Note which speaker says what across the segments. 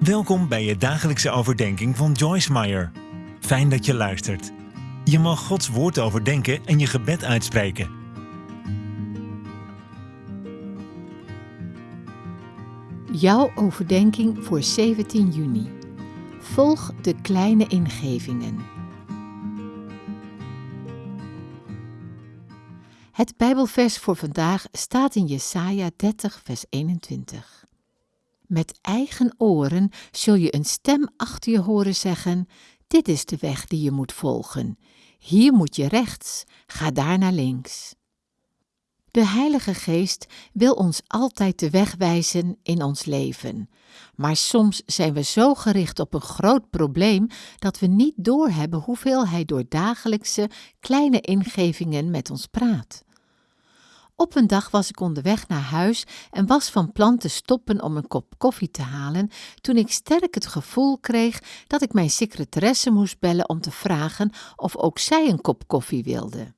Speaker 1: Welkom bij je dagelijkse overdenking van Joyce Meyer. Fijn dat je luistert. Je mag Gods woord overdenken en je gebed uitspreken.
Speaker 2: Jouw overdenking voor 17 juni. Volg de kleine ingevingen. Het Bijbelvers voor vandaag staat in Jesaja 30, vers 21. Met eigen oren zul je een stem achter je horen zeggen: Dit is de weg die je moet volgen. Hier moet je rechts, ga daar naar links. De Heilige Geest wil ons altijd de weg wijzen in ons leven. Maar soms zijn we zo gericht op een groot probleem dat we niet doorhebben hoeveel Hij door dagelijkse kleine ingevingen met ons praat. Op een dag was ik onderweg naar huis en was van plan te stoppen om een kop koffie te halen, toen ik sterk het gevoel kreeg dat ik mijn secretaresse moest bellen om te vragen of ook zij een kop koffie wilde.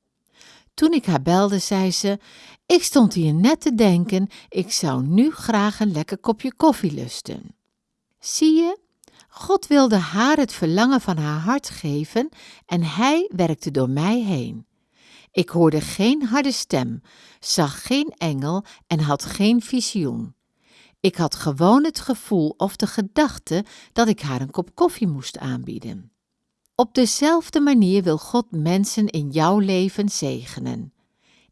Speaker 2: Toen ik haar belde, zei ze: Ik stond hier net te denken, ik zou nu graag een lekker kopje koffie lusten. Zie je, God wilde haar het verlangen van haar hart geven en hij werkte door mij heen. Ik hoorde geen harde stem, zag geen engel en had geen visioen. Ik had gewoon het gevoel of de gedachte dat ik haar een kop koffie moest aanbieden. Op dezelfde manier wil God mensen in jouw leven zegenen.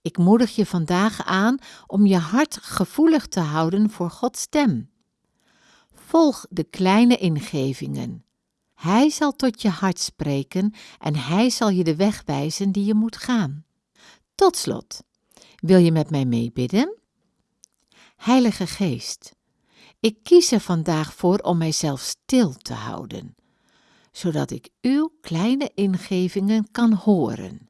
Speaker 2: Ik moedig je vandaag aan om je hart gevoelig te houden voor Gods stem. Volg de kleine ingevingen. Hij zal tot je hart spreken en hij zal je de weg wijzen die je moet gaan. Tot slot, wil je met mij meebidden? Heilige Geest, ik kies er vandaag voor om mijzelf stil te houden, zodat ik uw kleine ingevingen kan horen.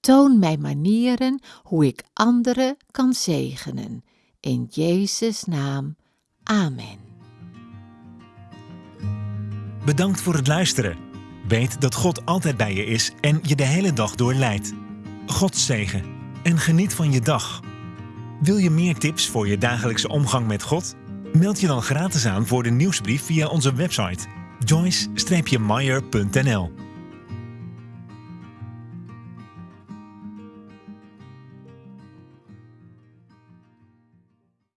Speaker 2: Toon mij manieren hoe ik anderen kan zegenen. In Jezus' naam. Amen.
Speaker 1: Bedankt voor het luisteren. Weet dat God altijd bij je is en je de hele dag door leidt. God zegen en geniet van je dag. Wil je meer tips voor je dagelijkse omgang met God? Meld je dan gratis aan voor de nieuwsbrief via onze website joyce-meyer.nl